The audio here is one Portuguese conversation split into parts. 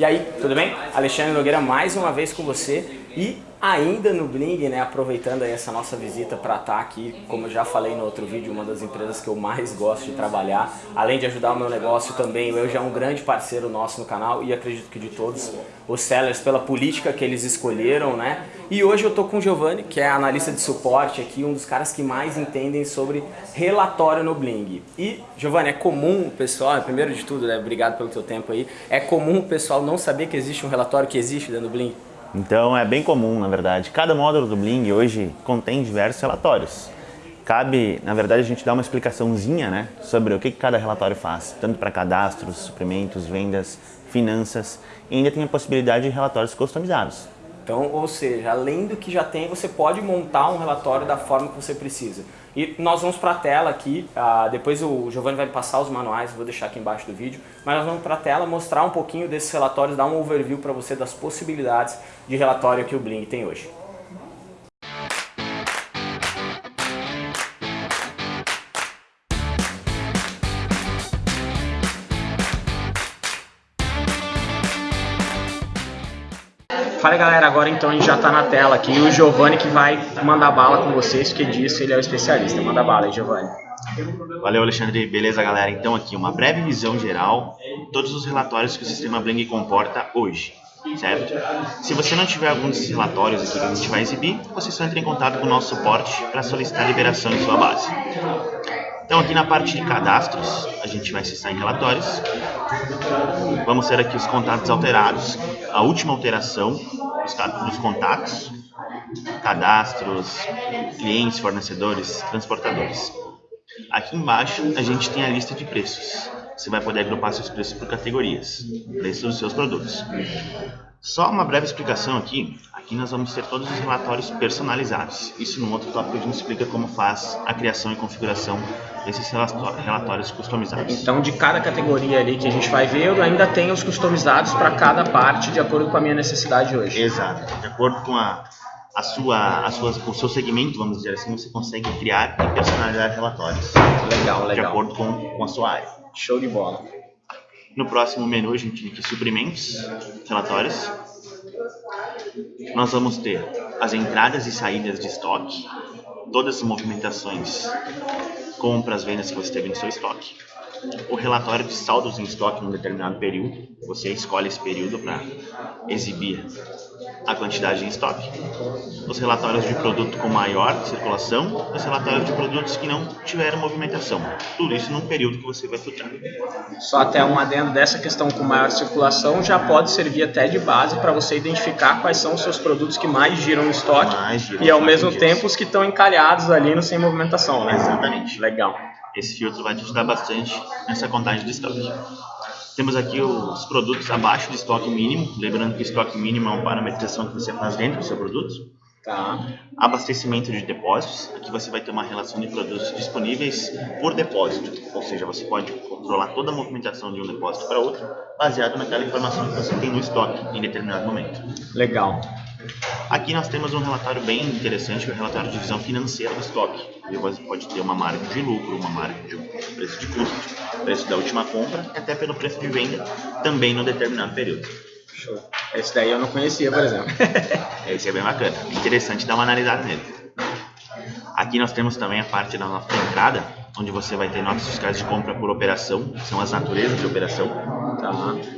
E aí, tudo bem? Alexandre Nogueira mais uma vez com você e ainda no Bling, né, aproveitando essa nossa visita para estar tá aqui, como eu já falei no outro vídeo, uma das empresas que eu mais gosto de trabalhar, além de ajudar o meu negócio também, eu já é um grande parceiro nosso no canal e acredito que de todos os sellers pela política que eles escolheram, né? E hoje eu tô com o Giovanni, que é analista de suporte aqui, um dos caras que mais entendem sobre relatório no Bling. E, Giovanni, é comum, pessoal, primeiro de tudo, né, obrigado pelo teu tempo aí, é comum o pessoal não saber que existe um relatório que existe dentro do Bling? Então é bem comum, na verdade. Cada módulo do Bling hoje contém diversos relatórios. Cabe, na verdade, a gente dar uma explicaçãozinha né, sobre o que cada relatório faz, tanto para cadastros, suprimentos, vendas, finanças, e ainda tem a possibilidade de relatórios customizados. Então, ou seja, além do que já tem, você pode montar um relatório da forma que você precisa. E nós vamos para a tela aqui, uh, depois o Giovanni vai passar os manuais, vou deixar aqui embaixo do vídeo, mas nós vamos para a tela mostrar um pouquinho desses relatórios, dar um overview para você das possibilidades de relatório que o Bling tem hoje. Fala galera, agora então a gente já está na tela aqui o Giovanni que vai mandar bala com vocês, porque disso ele é o especialista. Manda bala aí, Giovanni. Valeu, Alexandre. Beleza, galera? Então aqui uma breve visão geral de todos os relatórios que o sistema Bling comporta hoje, certo? Se você não tiver algum desses relatórios aqui que a gente vai exibir, você só entra em contato com o nosso suporte para solicitar liberação em sua base. Então aqui na parte de cadastros, a gente vai acessar em relatórios. Vamos ter aqui os contatos alterados. A última alteração dos contatos, cadastros, clientes, fornecedores, transportadores. Aqui embaixo a gente tem a lista de preços. Você vai poder agrupar seus preços por categorias, preços dos seus produtos. Só uma breve explicação aqui. Aqui nós vamos ter todos os relatórios personalizados. Isso no outro tópico a gente explica como faz a criação e configuração desses relatórios customizados. Então de cada categoria ali que a gente vai ver, eu ainda tenho os customizados para cada parte de acordo com a minha necessidade hoje. Exato. De acordo com a, a sua, a sua, o seu segmento, vamos dizer assim, você consegue criar e personalizar relatórios. Legal, legal. De acordo com, com a sua área. Show de bola. No próximo menu a gente tem aqui suprimentos, relatórios. Nós vamos ter as entradas e saídas de estoque, todas as movimentações, compras, vendas que você teve no seu estoque. O relatório de saldos em estoque num determinado período, você escolhe esse período para exibir a quantidade em estoque, os relatórios de produto com maior circulação, os relatórios de produtos que não tiveram movimentação. Tudo isso num período que você vai filtrar. Só até um adendo dessa questão com maior circulação já pode servir até de base para você identificar quais são os seus produtos que mais giram no estoque giram, e ao mesmo tempo os que estão encalhados ali no sem movimentação, né? Exatamente. Legal. Esse filtro vai te ajudar bastante nessa contagem de estoque. Temos aqui os produtos abaixo do estoque mínimo, lembrando que o estoque mínimo é uma parametrização que você faz dentro do seu produto. Tá. Abastecimento de depósitos, aqui você vai ter uma relação de produtos disponíveis por depósito, ou seja, você pode controlar toda a movimentação de um depósito para outro, baseado naquela informação que você tem no estoque em determinado momento. Legal. Aqui nós temos um relatório bem interessante, que é o relatório de visão financeira do estoque. Você pode ter uma marca de lucro, uma marca de preço de custo, preço da última compra e até pelo preço de venda também no determinado período. Show. Esse daí eu não conhecia, por exemplo. Esse é bem bacana. Interessante dar uma analisada nele. Aqui nós temos também a parte da nossa entrada, onde você vai ter notas fiscais de compra por operação, são as naturezas de operação. Tá?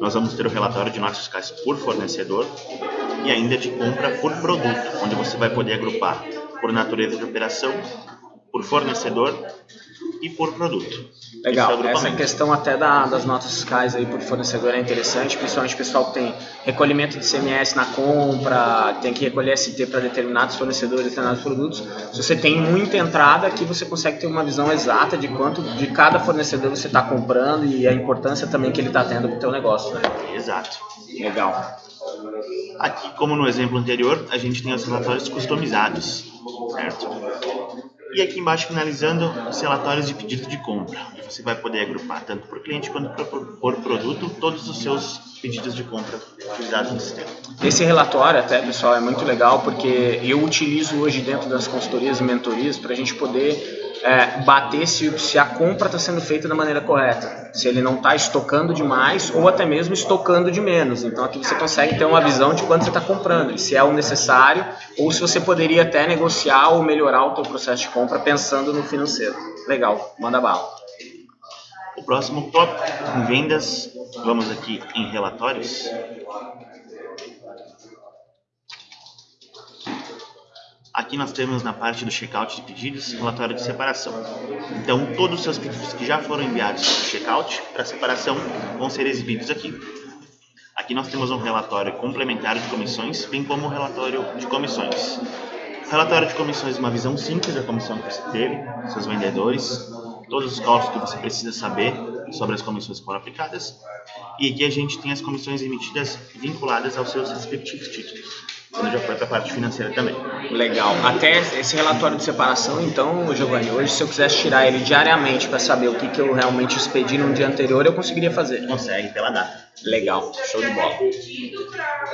Nós vamos ter o relatório de notas fiscais por fornecedor e ainda de compra por produto, onde você vai poder agrupar por natureza de operação, por fornecedor e por produto. Legal, é essa questão até da, das notas fiscais aí por fornecedor é interessante, principalmente o pessoal que tem recolhimento de CMS na compra, tem que recolher ST para determinados fornecedores, determinados produtos. Se você tem muita entrada, aqui você consegue ter uma visão exata de quanto de cada fornecedor você está comprando e a importância também que ele está tendo para o teu negócio. Né? Exato. Legal. Aqui, como no exemplo anterior, a gente tem os relatórios customizados, certo? E aqui embaixo, finalizando, os relatórios de pedido de compra. Você vai poder agrupar tanto por cliente quanto por produto todos os seus pedidos de compra utilizados no sistema. Esse relatório até, pessoal, é muito legal porque eu utilizo hoje dentro das consultorias e mentorias para a gente poder é, bater se, se a compra está sendo feita da maneira correta, se ele não está estocando demais ou até mesmo estocando de menos. Então aqui você consegue ter uma visão de quanto você está comprando, se é o necessário ou se você poderia até negociar ou melhorar o seu processo de compra pensando no financeiro. Legal, manda bala. O próximo tópico, em vendas, vamos aqui em relatórios. Aqui nós temos na parte do checkout de pedidos, relatório de separação. Então, todos os seus pedidos que já foram enviados para o checkout, para separação, vão ser exibidos aqui. Aqui nós temos um relatório complementar de comissões, bem como um relatório de comissões. Relatório de comissões uma visão simples da comissão que você teve, seus vendedores, todos os cálculos que você precisa saber sobre as comissões que foram aplicadas. E aqui a gente tem as comissões emitidas vinculadas aos seus respectivos títulos quando já foi para a parte financeira também. Legal. Até esse relatório de separação, então, Giovanni, hoje se eu quisesse tirar ele diariamente para saber o que, que eu realmente expedi no dia anterior, eu conseguiria fazer? Consegue, pela data. Legal, show de bola.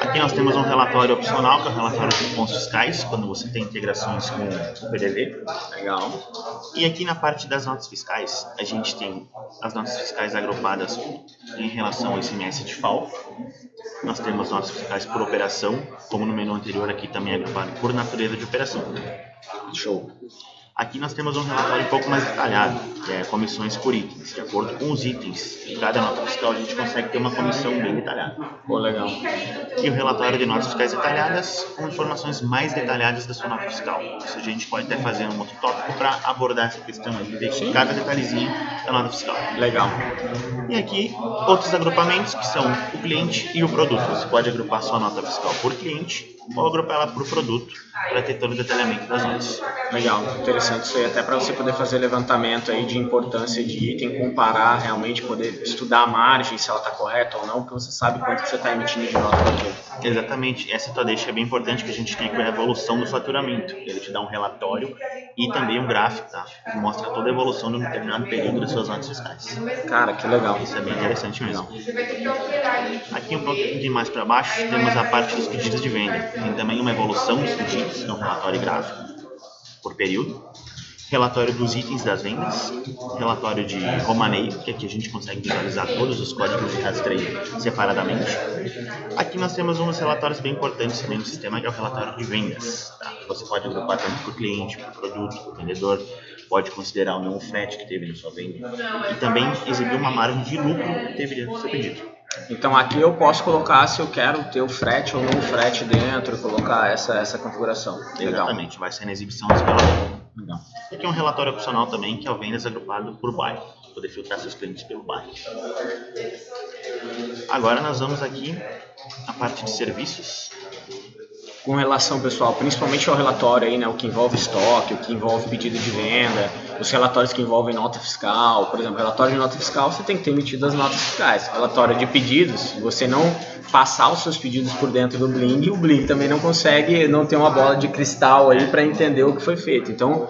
Aqui nós temos um relatório opcional, que é o relatório de pontos fiscais, quando você tem integrações com o PDV. Legal. E aqui na parte das notas fiscais, a gente tem as notas fiscais agrupadas em relação ao ICMS de FAO. Nós temos notas fiscais por operação, como no menu anterior aqui também agrupado por natureza de operação. Show. Aqui nós temos um relatório um pouco mais detalhado, que é comissões por itens. De acordo com os itens de cada nota fiscal, a gente consegue ter uma comissão bem detalhada. Pô, legal. E o relatório de notas fiscais detalhadas com informações mais detalhadas da sua nota fiscal. Isso a gente pode até fazer um outro tópico para abordar essa questão aí, ver Sim. cada detalhezinho da nota fiscal. Legal. E aqui, outros agrupamentos que são o cliente e o produto. Você pode agrupar sua nota fiscal por cliente ou agrupar ela por produto para ter todo o detalhamento das notas. Legal, interessante isso aí, até para você poder fazer levantamento aí de importância de item, comparar, realmente poder estudar a margem, se ela está correta ou não, porque você sabe quanto você está emitindo de nota para. Exatamente, essa tua deixa é bem importante que a gente tem com a evolução do faturamento. Ele te dá um relatório e também um gráfico, tá? Que mostra toda a evolução de um determinado período das suas notas fiscais. Cara, que legal. Isso é bem interessante mesmo. Aqui um pouquinho mais para baixo temos a parte dos pedidos de venda. Tem também uma evolução dos pedidos, no relatório gráfico por período relatório dos itens das vendas, relatório de romaneio, que aqui a gente consegue visualizar todos os códigos de rastreio separadamente. Aqui nós temos uns relatórios bem importantes também no sistema, que é o relatório de vendas. Tá? Você pode agrupar tanto o cliente, o produto, o vendedor, pode considerar o não frete que teve na sua venda e também exibir uma margem de lucro que do seu pedido. Então aqui eu posso colocar se eu quero ter o frete ou não o frete dentro, colocar essa, essa configuração. Legal. Exatamente, vai ser na exibição desse relatório. Legal. Aqui é um relatório opcional também, que é o vendas agrupado por bairro, poder filtrar seus clientes pelo bairro. Agora nós vamos aqui a parte de serviços com relação, pessoal, principalmente ao relatório aí, né, o que envolve estoque, o que envolve pedido de venda, os relatórios que envolvem nota fiscal, por exemplo, relatório de nota fiscal, você tem que ter emitido as notas fiscais. Relatório de pedidos, você não passar os seus pedidos por dentro do Bling, o Bling também não consegue, não tem uma bola de cristal aí para entender o que foi feito. Então,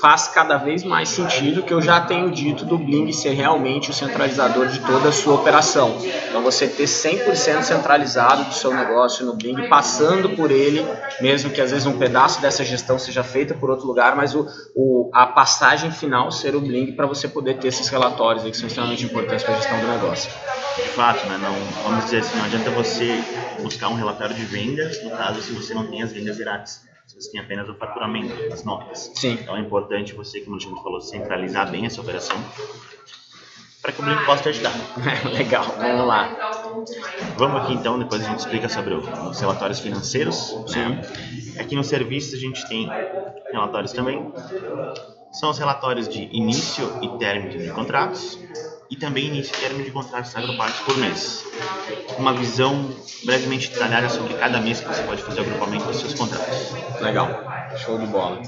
faz cada vez mais sentido que eu já tenho dito do Bling ser realmente o centralizador de toda a sua operação. Então você ter 100% centralizado do seu negócio no Bling, passando por ele, mesmo que às vezes um pedaço dessa gestão seja feita por outro lugar, mas o, o a passagem final ser o Bling para você poder ter esses relatórios aí que são extremamente importantes para a gestão do negócio. De fato, né? não, vamos dizer assim, não adianta você buscar um relatório de vendas, no caso, se você não tem as vendas grátis você tem apenas o faturamento, as notas. Sim. Então é importante você, como a gente falou, centralizar bem essa operação para que o Blink possa te ajudar. Legal, vamos lá. Vamos aqui então, depois a gente explica sobre os relatórios financeiros. Né? Aqui no serviço a gente tem relatórios também. São os relatórios de início e término de contratos e também início término de contratos agrupados por mês. Uma visão brevemente detalhada sobre cada mês que você pode fazer o agrupamento dos seus contratos. Legal, show de bola.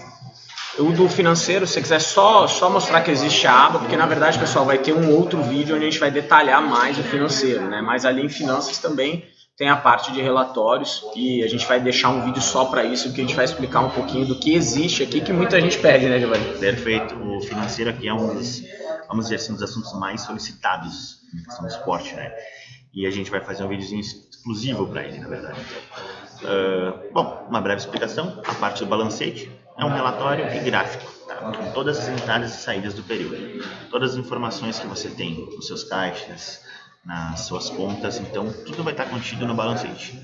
O do financeiro, se você quiser só, só mostrar que existe a aba, porque na verdade, pessoal, vai ter um outro vídeo onde a gente vai detalhar mais o financeiro, né? Mas ali em finanças também tem a parte de relatórios e a gente vai deixar um vídeo só para isso, que a gente vai explicar um pouquinho do que existe aqui, que muita gente pede, né, Giovanni? Perfeito. O financeiro aqui é um dos vamos dizer assim, um dos assuntos mais solicitados na questão do esporte, né? E a gente vai fazer um videozinho exclusivo para ele, na verdade. Uh, bom, uma breve explicação. A parte do balancete é um relatório e gráfico. Tá? com todas as entradas e saídas do período. Todas as informações que você tem nos seus caixas, nas suas contas, então tudo vai estar contido no balancete.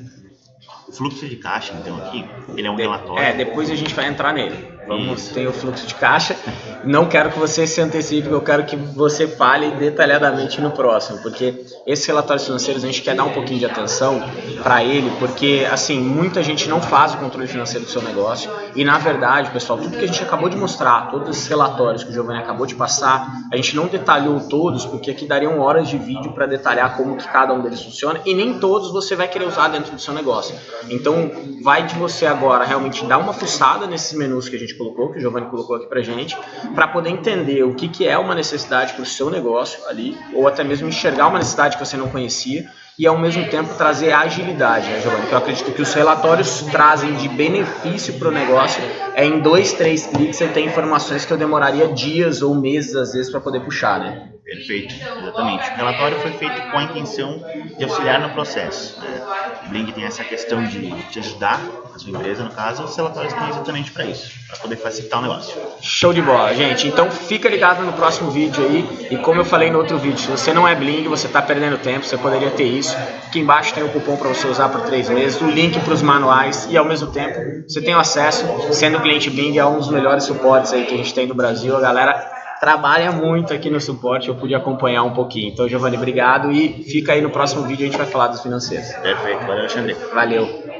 O fluxo de caixa, então, aqui, ele é um relatório. É, depois a gente vai entrar nele. Vamos Isso. ter o fluxo de caixa. Não quero que você se antecipe, eu quero que você fale detalhadamente no próximo, porque esses relatórios financeiros a gente quer dar um pouquinho de atenção para ele, porque assim, muita gente não faz o controle financeiro do seu negócio e na verdade, pessoal, tudo que a gente acabou de mostrar, todos esses relatórios que o Giovanni acabou de passar, a gente não detalhou todos, porque aqui dariam horas de vídeo para detalhar como que cada um deles funciona e nem todos você vai querer usar dentro do seu negócio. Então, vai de você agora realmente dar uma fuçada nesses menus que a gente colocou, que o Giovanni colocou aqui pra gente, para poder entender o que, que é uma necessidade para o seu negócio ali, ou até mesmo enxergar uma necessidade que você não conhecia e ao mesmo tempo trazer agilidade, né, Giovanni? Que eu acredito que os relatórios trazem de benefício para o negócio é em dois, três cliques você tem informações que eu demoraria dias ou meses às vezes para poder puxar, né? Perfeito, exatamente. O relatório foi feito com a intenção de auxiliar no processo. Né? O Blink tem essa questão de te ajudar, a sua empresa no caso, os relatórios estão exatamente para isso, para poder facilitar o negócio. Show de bola, gente. Então fica ligado no próximo vídeo aí. E como eu falei no outro vídeo, se você não é Bling, você está perdendo tempo, você poderia ter isso. Aqui embaixo tem o cupom para você usar por três meses, o link para os manuais e ao mesmo tempo você tem o acesso, sendo cliente Bling, a um dos melhores suportes aí que a gente tem no Brasil. A galera trabalha muito aqui no suporte, eu pude acompanhar um pouquinho. Então, Giovanni, obrigado e fica aí no próximo vídeo, a gente vai falar dos financeiros. Perfeito, valeu, Alexandre. Valeu.